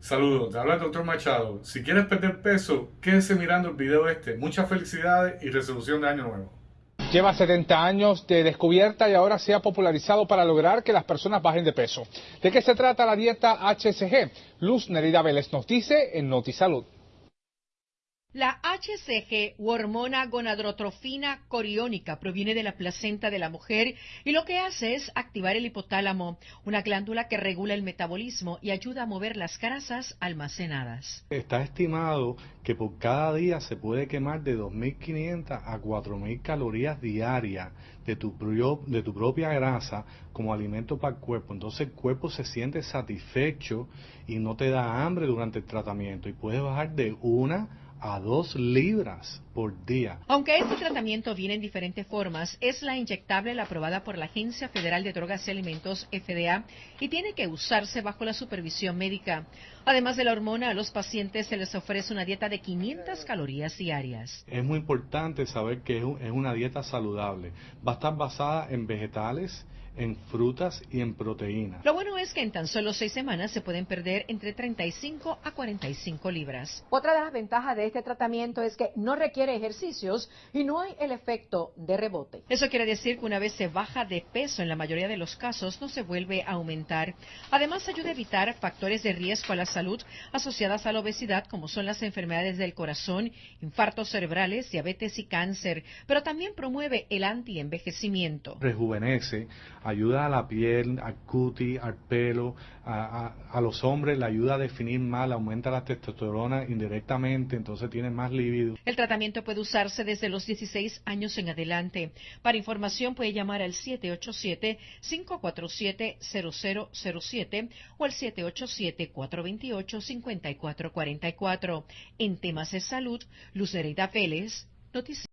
Saludos, te habla el doctor Machado. Si quieres perder peso, quédese mirando el video este. Muchas felicidades y resolución de año nuevo. Lleva 70 años de descubierta y ahora se ha popularizado para lograr que las personas bajen de peso. ¿De qué se trata la dieta HCG? Luz Nerida Vélez nos dice en NotiSalud. La HCG u hormona gonadrotrofina coriónica proviene de la placenta de la mujer y lo que hace es activar el hipotálamo, una glándula que regula el metabolismo y ayuda a mover las grasas almacenadas. Está estimado que por cada día se puede quemar de 2.500 a 4.000 calorías diarias de tu, de tu propia grasa como alimento para el cuerpo. Entonces el cuerpo se siente satisfecho y no te da hambre durante el tratamiento y puedes bajar de una a dos libras por día. Aunque este tratamiento viene en diferentes formas, es la inyectable la aprobada por la Agencia Federal de Drogas y Alimentos, FDA, y tiene que usarse bajo la supervisión médica. Además de la hormona, a los pacientes se les ofrece una dieta de 500 calorías diarias. Es muy importante saber que es una dieta saludable. Va a estar basada en vegetales, en frutas y en proteínas. Lo bueno es que en tan solo seis semanas se pueden perder entre 35 a 45 libras. Otra de las ventajas de este tratamiento es que no requiere ejercicios y no hay el efecto de rebote. Eso quiere decir que una vez se baja de peso, en la mayoría de los casos no se vuelve a aumentar. Además, ayuda a evitar factores de riesgo a la salud asociadas a la obesidad, como son las enfermedades del corazón, infartos cerebrales, diabetes y cáncer, pero también promueve el antienvejecimiento. Rejuvenece, ayuda a la piel, al cutis, al pelo, a, los hombres le ayuda a definir mal, aumenta la testosterona indirectamente, entonces tiene más libido. El tratamiento puede usarse desde los 16 años en adelante. Para información puede llamar al 787-547-0007 o al 787-428-5444. En temas de salud, Lucerita Vélez, Noticias.